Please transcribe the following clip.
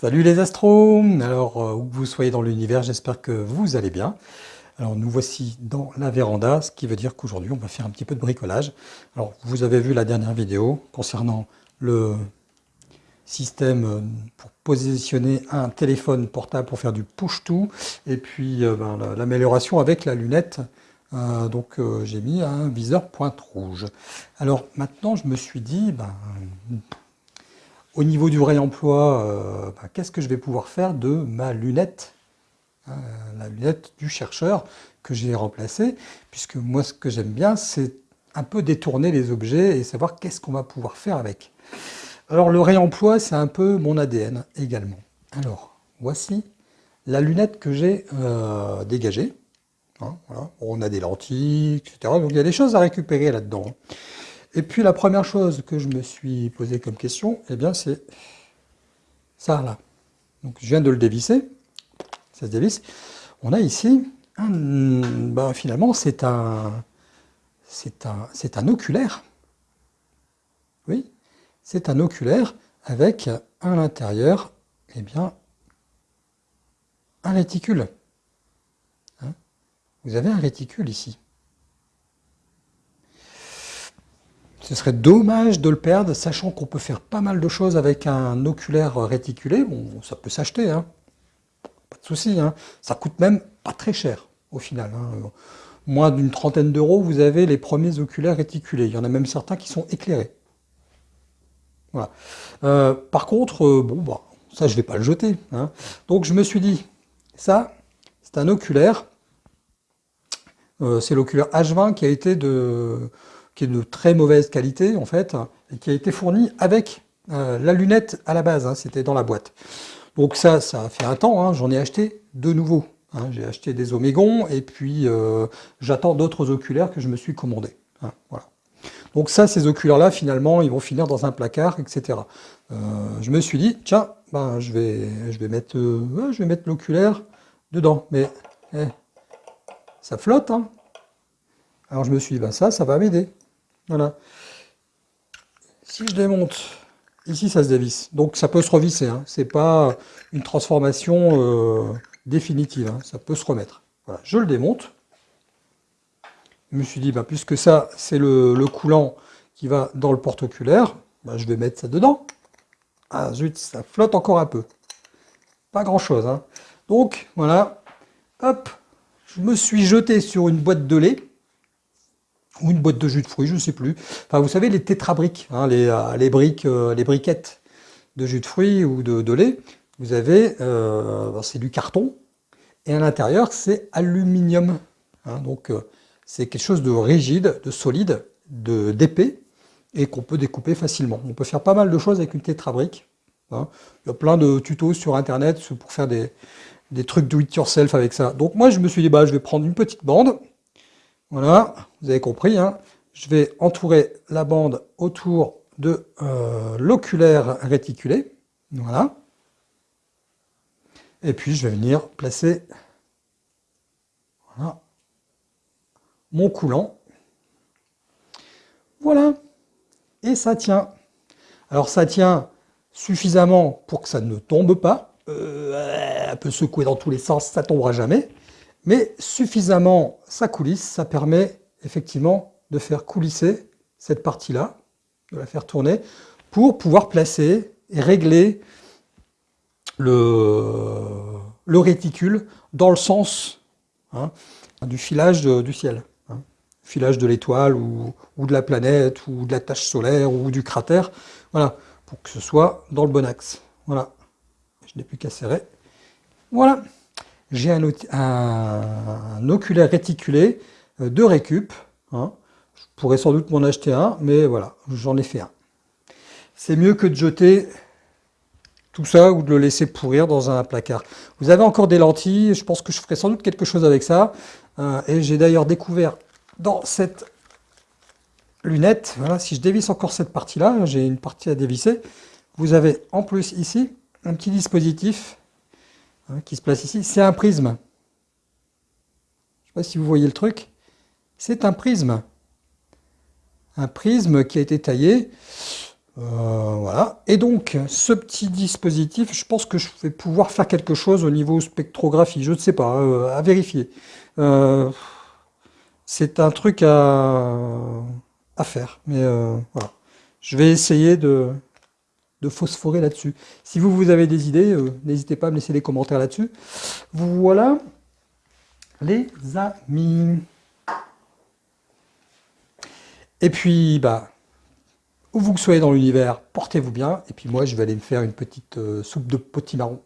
Salut les astros Alors, euh, où que vous soyez dans l'univers, j'espère que vous allez bien. Alors, nous voici dans la véranda, ce qui veut dire qu'aujourd'hui, on va faire un petit peu de bricolage. Alors, vous avez vu la dernière vidéo concernant le système euh, pour positionner un téléphone portable pour faire du push-to, et puis euh, ben, l'amélioration avec la lunette. donc, j'ai mis un viseur pointe rouge. Alors, maintenant, je me suis dit, ben, au niveau du réemploi, euh, bah, qu'est-ce que je vais pouvoir faire de ma lunette hein, La lunette du chercheur que j'ai remplacée, puisque moi ce que j'aime bien, c'est un peu détourner les objets et savoir qu'est-ce qu'on va pouvoir faire avec. Alors le réemploi, c'est un peu mon ADN également. Alors, voici la lunette que j'ai euh, dégagée. Hein, On a des lentilles, etc. Donc il y a des choses à récupérer là-dedans. Et puis la première chose que je me suis posé comme question, eh bien c'est ça là. Donc je viens de le dévisser, ça se dévisse. On a ici, ben, finalement c'est un, c'est un, un oculaire. Oui, c'est un oculaire avec à l'intérieur, eh bien, un réticule. Hein? Vous avez un réticule ici. Ce serait dommage de le perdre, sachant qu'on peut faire pas mal de choses avec un oculaire réticulé. Bon, ça peut s'acheter, hein. pas de souci. Hein. Ça coûte même pas très cher au final. Hein. Moins d'une trentaine d'euros, vous avez les premiers oculaires réticulés. Il y en a même certains qui sont éclairés. Voilà. Euh, par contre, euh, bon, bah, ça je vais pas le jeter. Donc je me suis dit, ça, c'est un oculaire. Euh, c'est l'oculaire H20 qui a été de qui est de très mauvaise qualité en fait, et qui a été fourni avec euh, la lunette à la base, hein, c'était dans la boîte. Donc ça, ça a fait un temps, hein, j'en ai acheté de nouveaux. Hein. J'ai acheté des Omégons et puis euh, j'attends d'autres oculaires que je me suis commandés. voilà. Donc ça, ces oculaires-là, finalement, ils vont finir dans un placard, etc. Euh, je me suis dit, tiens, ben, je vais, je vais mettre, je vais mettre l'oculaire dedans. Mais eh, ça flotte. Alors je me suis dit, ben, ça, ça va m'aider. Voilà. Si je démonte, ici ça se dévisse. Donc ça peut se revisser, hein. c'est pas une transformation euh, définitive, hein. ça peut se remettre. Voilà. Je le démonte. Je me suis dit, bah, puisque ça c'est le, coulant qui va dans le porte-oculaire, bah, je vais mettre ça dedans. Ah zut, ça flotte encore un peu. Pas grand chose. Hein. Donc voilà, hop, je me suis jeté sur une boîte de lait ou une boîte de jus de fruits, je ne sais plus. Enfin, vous savez, les tétrabriques, hein, les, euh, les, briques, euh, les briquettes de jus de fruits ou de, lait, vous avez, euh, c'est du carton, et à l'intérieur, c'est aluminium. Hein. donc, c'est quelque chose de rigide, de solide, d'épais, et qu'on peut découper facilement. On peut faire pas mal de choses avec une tétrabrique. Hein. Il y a plein de tutos sur Internet pour faire des, des trucs do it yourself avec ça. Donc moi, je me suis dit, bah, je vais prendre une petite bande, voilà, vous avez compris, hein. je vais entourer la bande autour de euh, l'oculaire réticulé. Voilà. Et puis je vais venir placer mon coulant. Voilà. Et ça tient. Alors ça tient suffisamment pour que ça ne tombe pas. Euh, un peu secoué dans tous les sens, ça tombera jamais mais suffisamment ça coulisse, ça permet effectivement de faire coulisser cette partie-là, de la faire tourner, pour pouvoir placer et régler le, réticule dans le sens hein, du filage du ciel. Hein. filage de l'étoile ou, de la planète ou de la tache solaire ou du cratère, voilà, pour que ce soit dans le bon axe. Voilà, je n'ai plus qu'à serrer. Voilà j'ai un, oculaire réticulé euh, de récup. Hein. Je pourrais sans doute m'en acheter un, mais voilà, j'en ai fait un. C'est mieux que de jeter tout ça ou de le laisser pourrir dans un placard. Vous avez encore des lentilles, je pense que je ferai sans doute quelque chose avec ça. Euh, et j'ai d'ailleurs découvert dans cette lunette, voilà, si je dévisse encore cette partie-là, j'ai une partie à dévisser, vous avez en plus ici un petit dispositif Hein, qui se place ici, c'est un prisme. Je ne sais pas si vous voyez le truc. C'est un prisme. Un prisme qui a été taillé Euh, voilà. Et donc, ce petit dispositif, je pense que je vais pouvoir faire quelque chose au niveau spectrographie. Je ne sais pas, euh, à vérifier. Euh, c'est un truc à, à faire. Mais voilà. Je vais essayer de, de phosphorer là-dessus. Si vous, vous avez des idées, n'hésitez pas à me laisser des commentaires là-dessus. Voilà, les amis. Et puis, bah, où vous soyez dans l'univers, portez-vous bien. Et puis moi, je vais aller me faire une petite euh, soupe de potimarron